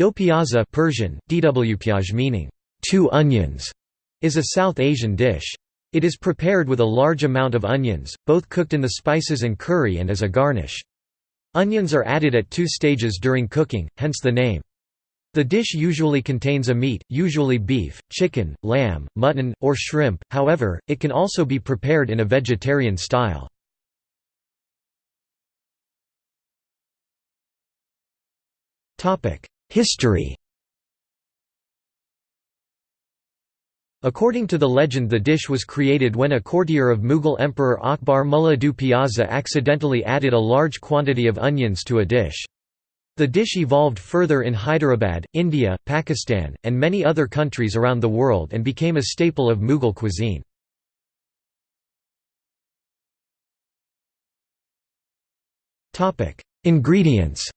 Do piyaza Persian, dwpyaj meaning, two onions, is a South Asian dish. It is prepared with a large amount of onions, both cooked in the spices and curry and as a garnish. Onions are added at two stages during cooking, hence the name. The dish usually contains a meat, usually beef, chicken, lamb, mutton, or shrimp, however, it can also be prepared in a vegetarian style. History According to the legend the dish was created when a courtier of Mughal Emperor Akbar Mullah du Piazza accidentally added a large quantity of onions to a dish. The dish evolved further in Hyderabad, India, Pakistan, and many other countries around the world and became a staple of Mughal cuisine. Ingredients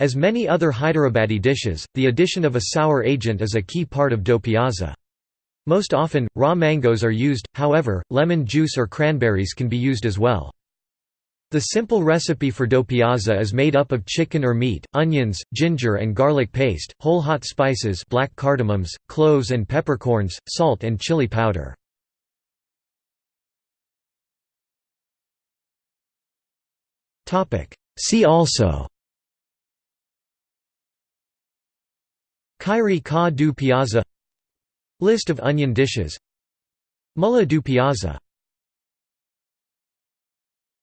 As many other Hyderabadi dishes, the addition of a sour agent is a key part of do piyaza. Most often, raw mangoes are used, however, lemon juice or cranberries can be used as well. The simple recipe for do piyaza is made up of chicken or meat, onions, ginger and garlic paste, whole hot spices black cardamoms, cloves and peppercorns, salt and chili powder. See also Khairi Ka du Piazza. List of onion dishes. Mulla du Piazza